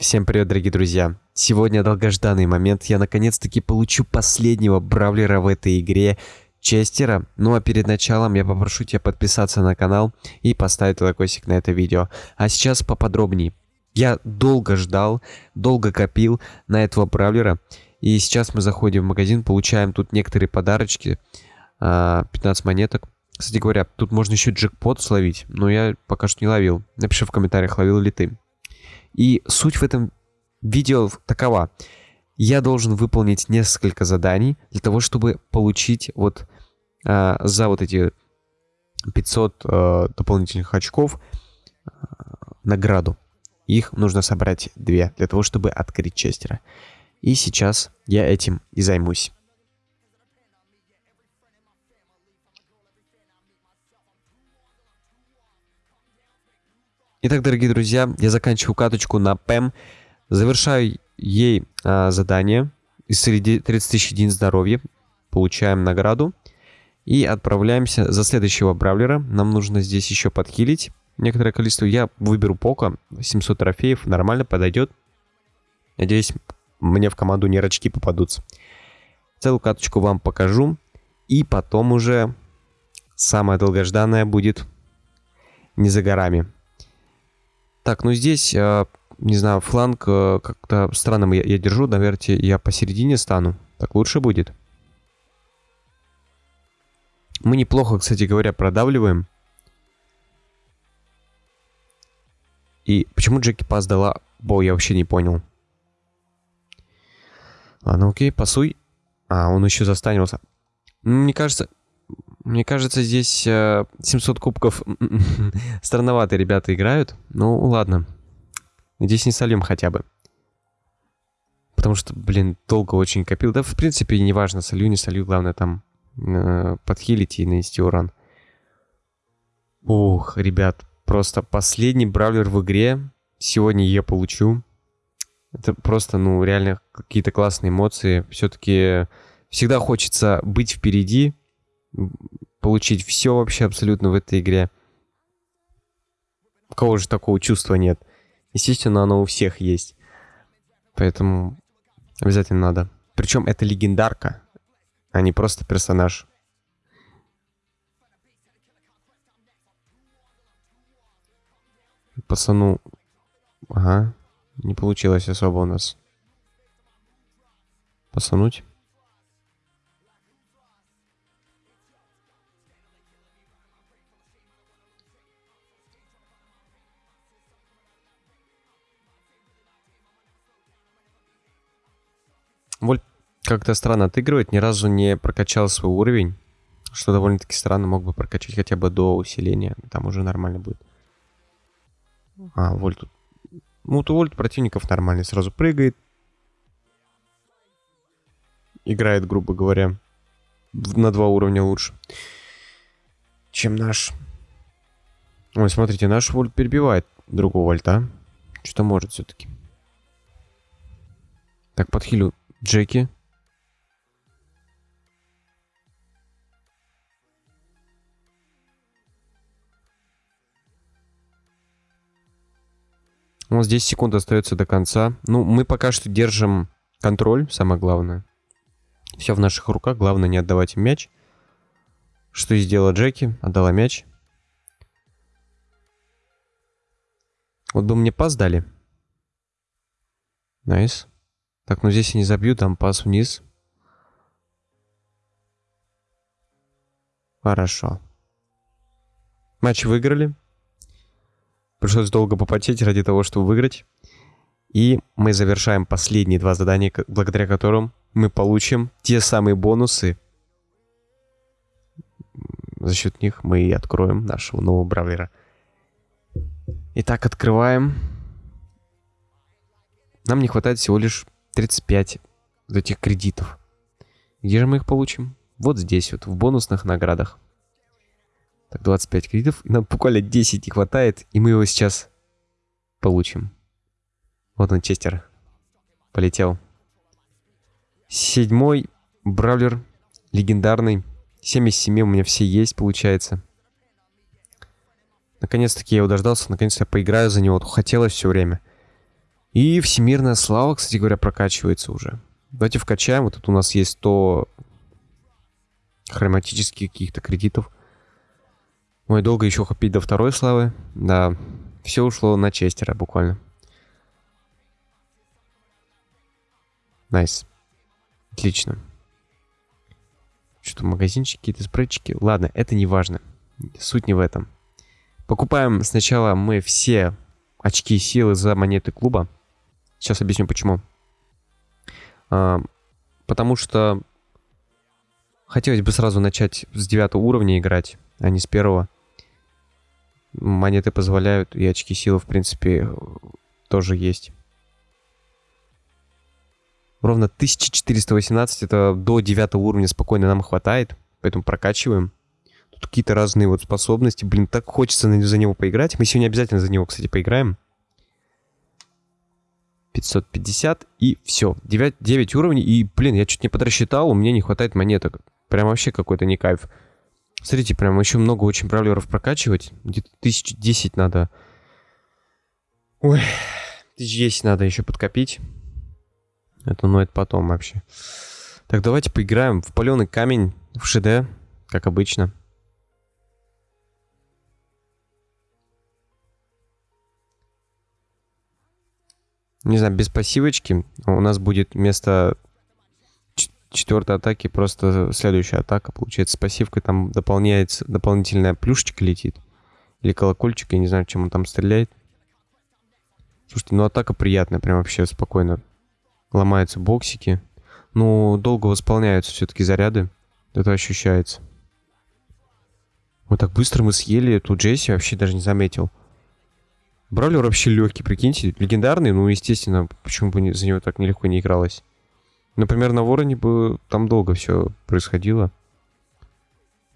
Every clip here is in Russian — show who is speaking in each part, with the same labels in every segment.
Speaker 1: Всем привет, дорогие друзья! Сегодня долгожданный момент, я наконец-таки получу последнего бравлера в этой игре, Честера. Ну а перед началом я попрошу тебя подписаться на канал и поставить лайкосик на это видео. А сейчас поподробнее. Я долго ждал, долго копил на этого бравлера. И сейчас мы заходим в магазин, получаем тут некоторые подарочки. 15 а, монеток. Кстати говоря, тут можно еще джекпот словить, но я пока что не ловил. Напиши в комментариях, ловил ли ты. И суть в этом видео такова. Я должен выполнить несколько заданий для того, чтобы получить вот э, за вот эти 500 э, дополнительных очков э, награду. Их нужно собрать две для того, чтобы открыть Честера. И сейчас я этим и займусь. Итак, дорогие друзья, я заканчиваю каточку на ПЭМ, завершаю ей а, задание из среди 30 тысяч единиц здоровья, получаем награду и отправляемся за следующего бравлера. Нам нужно здесь еще подхилить некоторое количество. Я выберу Пока, 700 трофеев, нормально подойдет. Надеюсь, мне в команду не рачки попадутся. Целую каточку вам покажу. И потом уже самое долгожданное будет не за горами. Так, ну здесь, э, не знаю, фланг э, как-то странным я, я держу. Наверное, я посередине стану. Так лучше будет. Мы неплохо, кстати говоря, продавливаем. И почему Джеки Пас дала бой, я вообще не понял. Ладно, окей, пасуй. А, он еще застанился. Мне кажется, мне кажется, здесь э, 700 кубков странновато ребята играют. Ну, ладно. Надеюсь, не сольем хотя бы. Потому что, блин, долго очень копил. Да, в принципе, не важно, солью, не солью. Главное там э, подхилить и нанести урон. Ух, ребят, просто последний бравлер в игре. Сегодня я получу. Это просто, ну, реально какие-то классные эмоции. Все-таки всегда хочется быть впереди, получить все вообще абсолютно в этой игре. У кого же такого чувства нет? Естественно, оно у всех есть. Поэтому обязательно надо. Причем это легендарка, а не просто персонаж. Пацану... Ага. Не получилось особо у нас. Пацануть. Как-то странно отыгрывает, ни разу не прокачал свой уровень. Что довольно-таки странно, мог бы прокачать хотя бы до усиления. Там уже нормально будет. А, Вольт тут... Ну, то Вольт противников нормальный. Сразу прыгает. Играет, грубо говоря, на два уровня лучше, чем наш. Ой, смотрите, наш Вольт перебивает другого Вольта. Что-то может все-таки. Так, подхилю Джеки. Вот здесь секунд остается до конца. Ну, мы пока что держим контроль, самое главное. Все в наших руках, главное не отдавать им мяч. Что и сделала Джеки, отдала мяч. Вот бы мне пас дали. Nice. Так, ну здесь я не забью, там пас вниз. Хорошо. Матч выиграли. Пришлось долго попотеть ради того, чтобы выиграть. И мы завершаем последние два задания, благодаря которым мы получим те самые бонусы. За счет них мы и откроем нашего нового бравлера. Итак, открываем. Нам не хватает всего лишь 35 этих кредитов. Где же мы их получим? Вот здесь вот, в бонусных наградах. Так, 25 кредитов. И нам буквально 10 не хватает, и мы его сейчас получим. Вот он, Честер. Полетел. Седьмой бравлер. Легендарный. 7 из 7 у меня все есть, получается. Наконец-таки я его дождался. Наконец-то я поиграю за него. Хотелось все время. И всемирная слава, кстати говоря, прокачивается уже. Давайте вкачаем. Вот тут у нас есть 100 хроматических каких-то кредитов. Ой, долго еще копить до второй славы. Да, все ушло на Честера буквально. Nice. Отлично. Что-то магазинчики, какие-то спрейчики. Ладно, это не важно. Суть не в этом. Покупаем сначала мы все очки силы за монеты клуба. Сейчас объясню почему. А, потому что хотелось бы сразу начать с девятого уровня играть, а не с первого. Монеты позволяют, и очки силы, в принципе, тоже есть. Ровно 1418, это до 9 уровня спокойно нам хватает, поэтому прокачиваем. Тут какие-то разные вот способности. Блин, так хочется за него поиграть. Мы сегодня обязательно за него, кстати, поиграем. 550 и все. 9, 9 уровней. И, блин, я чуть не подрасчитал, у меня не хватает монеток. Прям вообще какой-то не кайф. Смотрите, прям еще много очень бравлеров прокачивать. Где-то тысяч десять надо. Ой, тысяч десять надо еще подкопить. Это, ну, это потом вообще. Так, давайте поиграем в паленый камень в ШД, как обычно. Не знаю, без пассивочки у нас будет вместо четвертой атаки просто следующая атака. Получается, с пассивкой там дополняется, дополнительная плюшечка летит. Или колокольчик, я не знаю, чем он там стреляет. Слушайте, ну атака приятная, прям вообще спокойно. Ломаются боксики. Ну, долго восполняются все-таки заряды. Это ощущается. Вот так быстро мы съели эту Джесси, вообще даже не заметил. Бравлер вообще легкий, прикиньте. Легендарный, ну, естественно, почему бы за него так нелегко не игралось. Например, на Вороне бы там долго все происходило.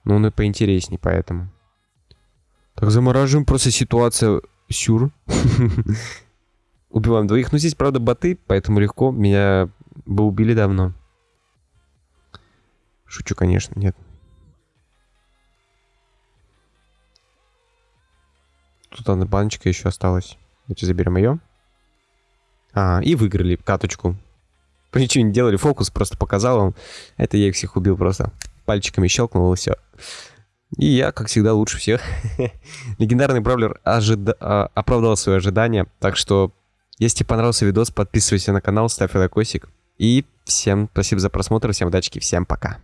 Speaker 1: Но он и поинтересней, поэтому. Так, замораживаем. Просто ситуация сюр. Убиваем двоих. Ну, здесь, правда, боты, поэтому легко. Меня бы убили давно. Шучу, конечно, нет. Тут одна баночка еще осталась. Давайте заберем ее. А, и выиграли каточку. Ничего не делали, фокус просто показал вам. Это я их всех убил просто. Пальчиками щелкнул и все. И я, как всегда, лучше всех. Легендарный бравлер ожида... А, оправдал свои ожидания. Так что, если тебе понравился видос, подписывайся на канал, ставь лайкосик. И всем спасибо за просмотр, всем удачи, всем пока.